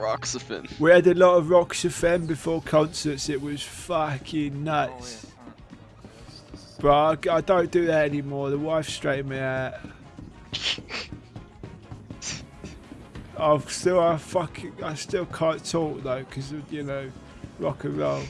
Roxafen. We had a lot of Roxafen before concerts. It was fucking nuts. Oh, Bro, I, I don't do that anymore. The wife straightened me out. I've still, I fucking, I still can't talk though, because you know, rock and roll.